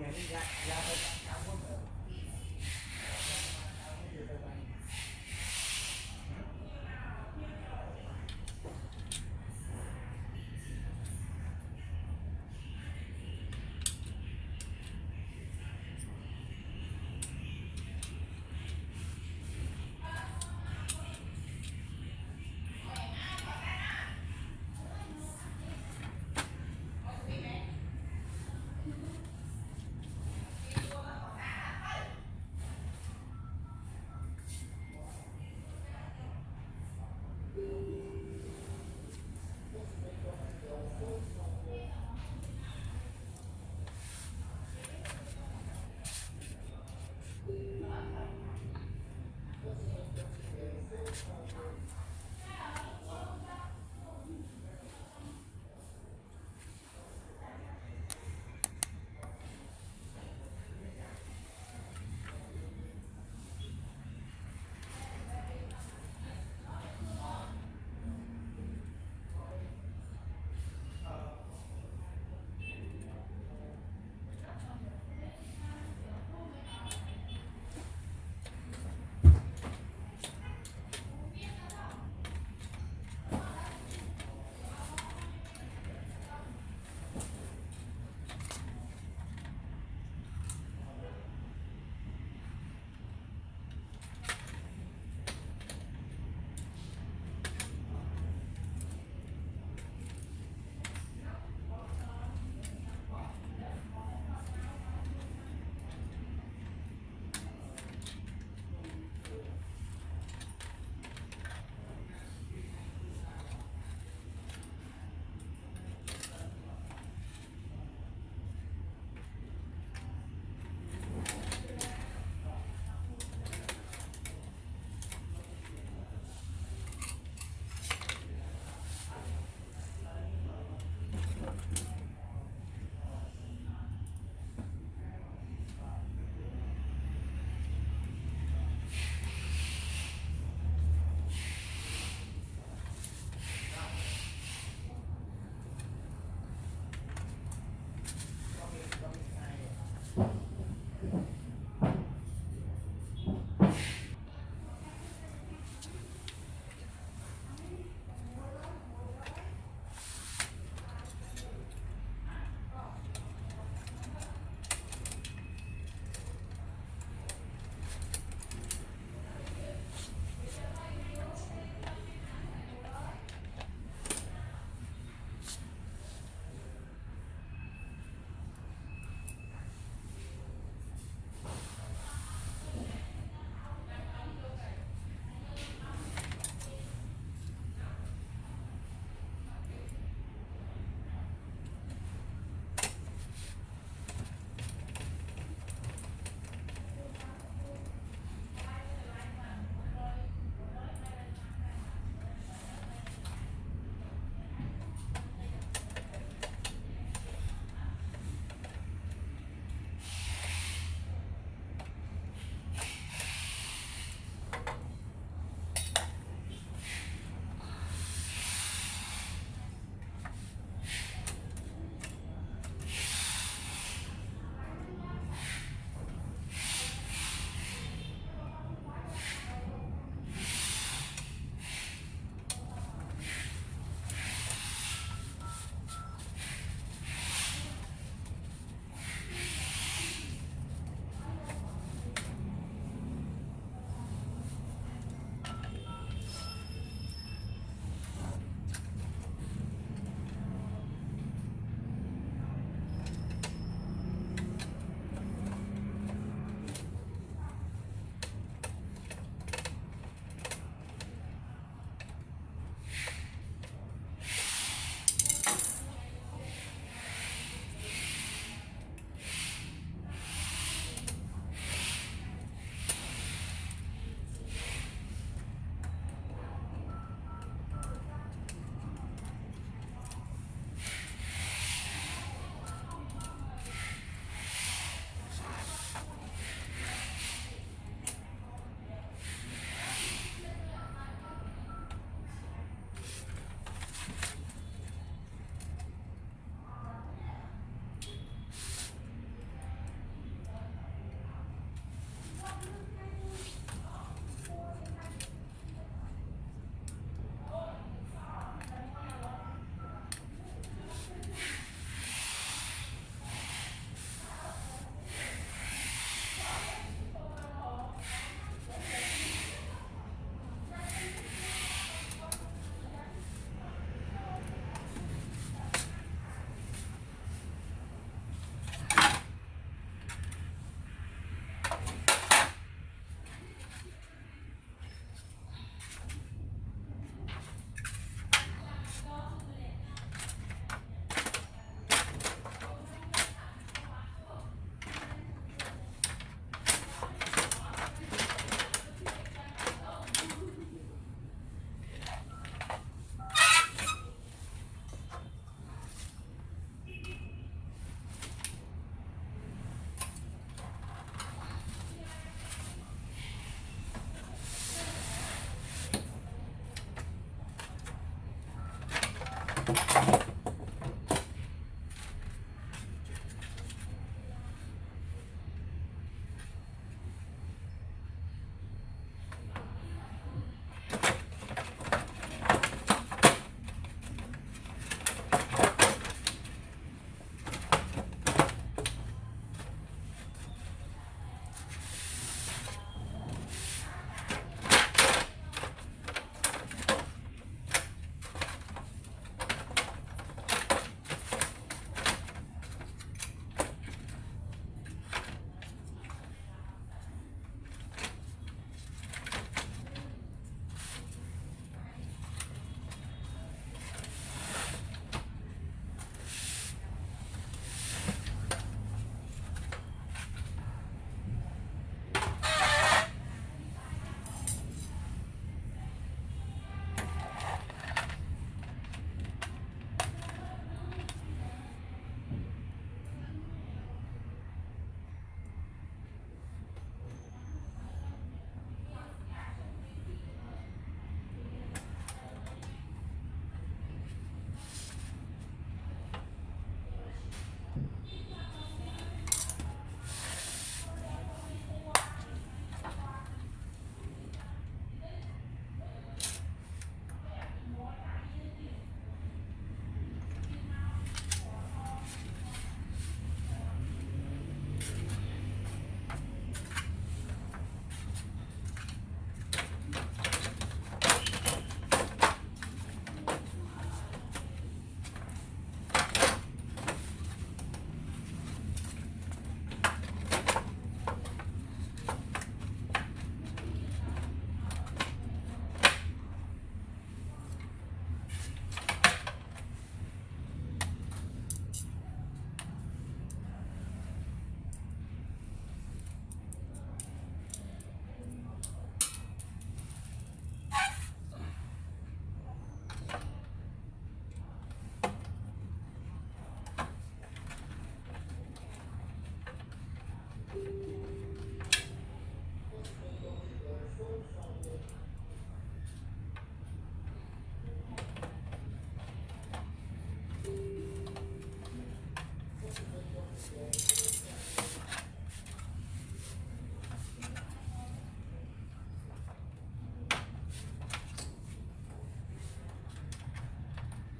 ngày đi ra ra thôi